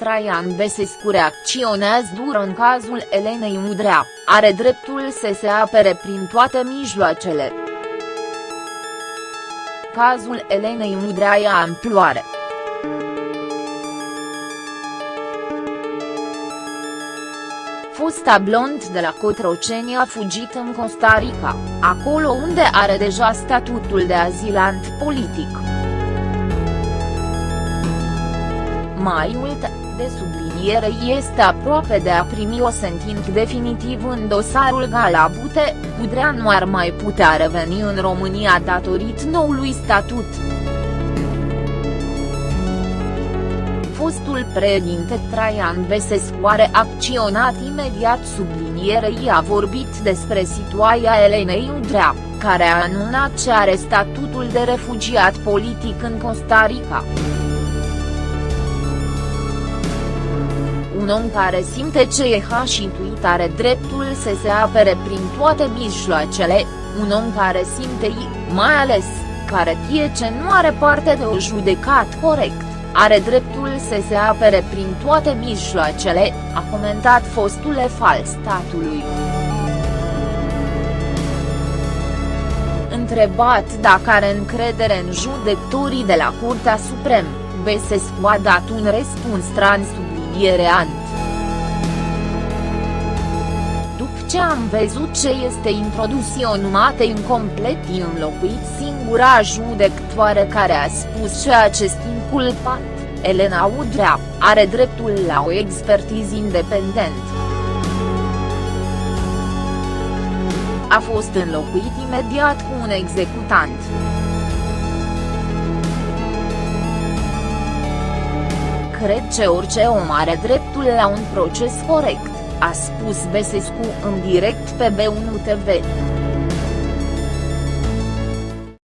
Traian Besescu reacționează dur în cazul Elenei Udrea, are dreptul să se apere prin toate mijloacele. Cazul Elenei Udrea ia amploare. fosta blond de la Cotroceni a fugit în Costa Rica, acolo unde are deja statutul de azilant politic. Mai mult, de subliniere este aproape de a primi o sentință definitiv în dosarul Galabute, Udrea nu ar mai putea reveni în România datorită noului statut. fostul președinte Traian Besescu are acționat imediat sublinierei a vorbit despre situația Elenei Udrea, care a anunțat ce are statutul de refugiat politic în Costa Rica. Om care simte ce e intuit are dreptul să se apere prin toate mijloacele, un om care simte mai ales, care tie ce nu are parte de o judecat corect are dreptul să se apere prin toate mijloacele, a comentat fostul fal statului. Întrebat dacă are încredere în judecătorii de la Curtea Supremă, Besescu a dat un răspuns trans subliniereant. După ce am văzut ce este introdus o numate incomplet înlocuit singura judecătoare care a spus ce acest inculpat, Elena Udrea, are dreptul la o expertiză independent. A fost înlocuit imediat cu un executant. Cred că orice om are dreptul la un proces corect, a spus Besescu în direct pe B1 TV.